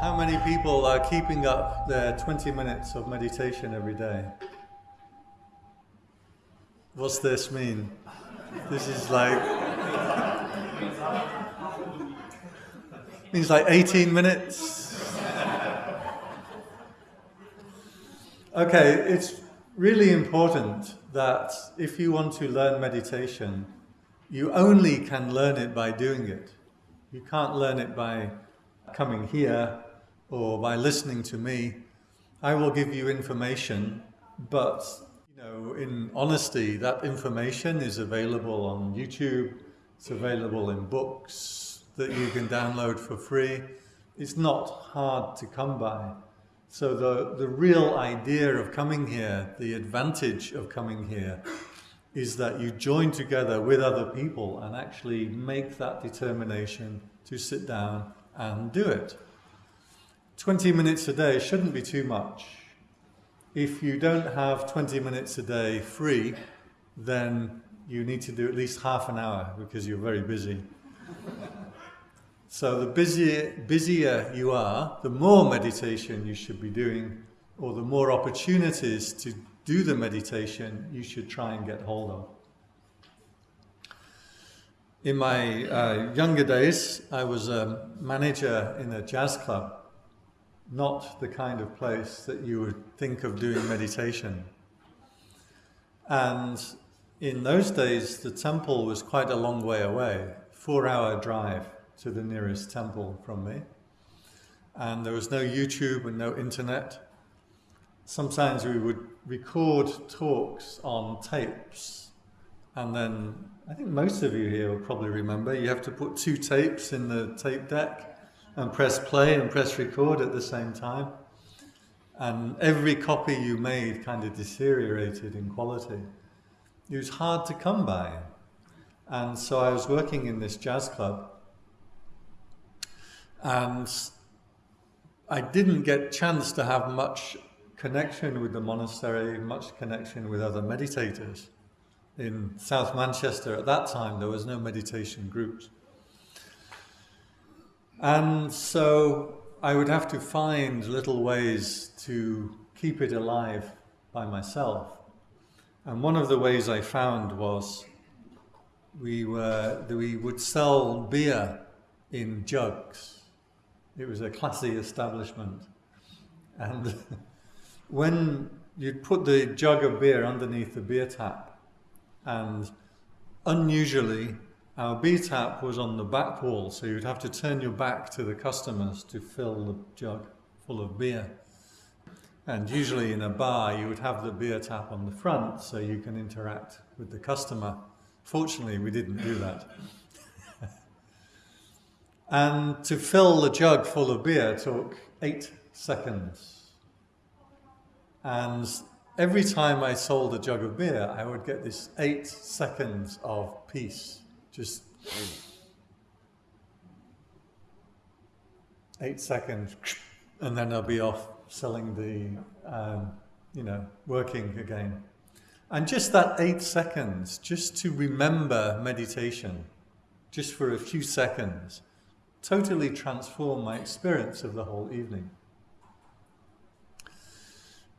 How many people are keeping up their 20 minutes of meditation every day? What's this mean? This is like means like 18 minutes. Okay, it's really important that if you want to learn meditation, you only can learn it by doing it. You can't learn it by coming here or by listening to me. I will give you information, but you know, in honesty, that information is available on YouTube, it's available in books that you can download for free. It's not hard to come by. So the, the real idea of coming here, the advantage of coming here, is that you join together with other people and actually make that determination to sit down and do it. 20 minutes a day shouldn't be too much. If you don't have 20 minutes a day free, then you need to do at least half an hour because you're very busy. So the busier, busier you are, the more meditation you should be doing, or the more opportunities to do the meditation you should try and get hold of. In my uh, younger days, I was a manager in a jazz club, not the kind of place that you would think of doing meditation. And in those days, the temple was quite a long way away, four hour drive to the nearest temple from me. And there was no YouTube and no internet. Sometimes we would record talks on tapes. And then, I think most of you here will probably remember, you have to put two tapes in the tape deck and press play and press record at the same time. And every copy you made kind of deteriorated in quality. It was hard to come by. And so I was working in this jazz club and I didn't get chance to have much connection with the monastery, much connection with other meditators. In South Manchester at that time, there was no meditation groups. And so I would have to find little ways to keep it alive by myself. And one of the ways I found was we, were, we would sell beer in jugs. It was a classy establishment. And when you'd put the jug of beer underneath the beer tap, and unusually, our beer tap was on the back wall, so you'd have to turn your back to the customers to fill the jug full of beer. And usually in a bar, you would have the beer tap on the front so you can interact with the customer. Fortunately, we didn't do that. And to fill the jug full of beer took eight seconds. And every time I sold a jug of beer, I would get this eight seconds of peace. Just eight seconds, and then I'll be off selling the, um, you know, working again. And just that eight seconds, just to remember meditation, just for a few seconds, totally transformed my experience of the whole evening.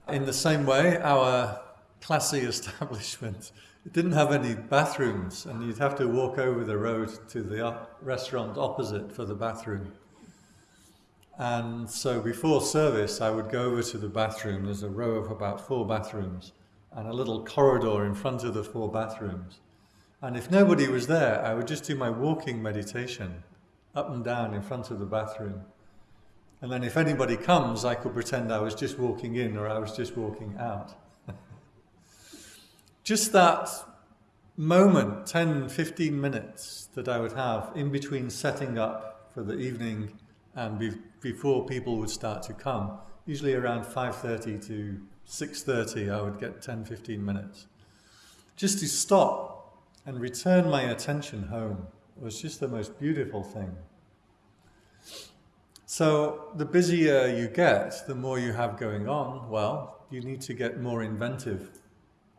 In the same way, our classy establishment it didn't have any bathrooms and you'd have to walk over the road to the restaurant opposite for the bathroom. And so before service, I would go over to the bathroom. There's a row of about four bathrooms and a little corridor in front of the four bathrooms. And if nobody was there, I would just do my walking meditation up and down in front of the bathroom. And then if anybody comes, I could pretend I was just walking in or I was just walking out. just that moment, 10, 15 minutes that I would have in between setting up for the evening and be before people would start to come, usually around 5.30 to 6.30 I would get 10, 15 minutes. Just to stop and return my attention home was just the most beautiful thing. So the busier you get, the more you have going on, well, you need to get more inventive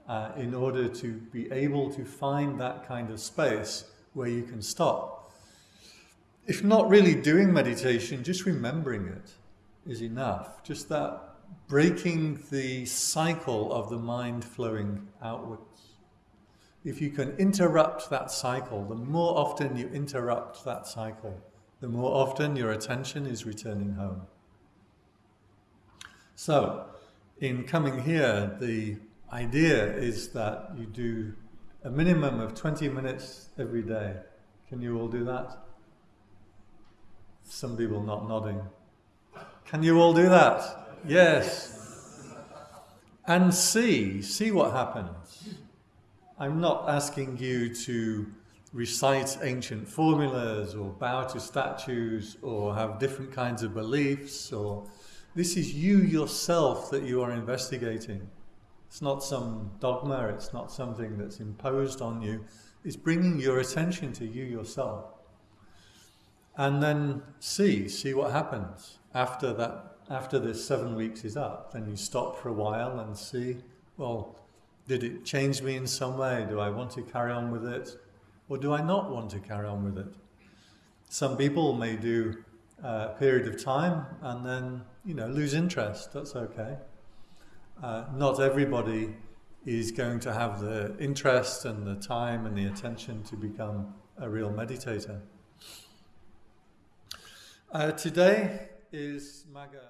uh, in order to be able to find that kind of space where you can stop. If not really doing meditation, just remembering it. is enough. Just that breaking the cycle of the mind flowing outwards. If you can interrupt that cycle, the more often you interrupt that cycle, the more often your attention is returning home. So, in coming here, the idea is that you do a minimum of 20 minutes every day. Can you all do that? Some people not nodding. Can you all do that? Yes. And see, see what happens. I'm not asking you to recite ancient formulas or bow to statues or have different kinds of beliefs or this is you yourself that you are investigating. It's not some dogma, it's not something that's imposed on you. It's bringing your attention to you yourself. And then see, see what happens after that, after this seven weeks is up. Then you stop for a while and see, well, did it change me in some way? Do I want to carry on with it? Or do I not want to carry on with it? Some people may do a period of time and then, you know, lose interest. That's okay. Uh, not everybody is going to have the interest and the time and the attention to become a real meditator. Uh, today is Magha.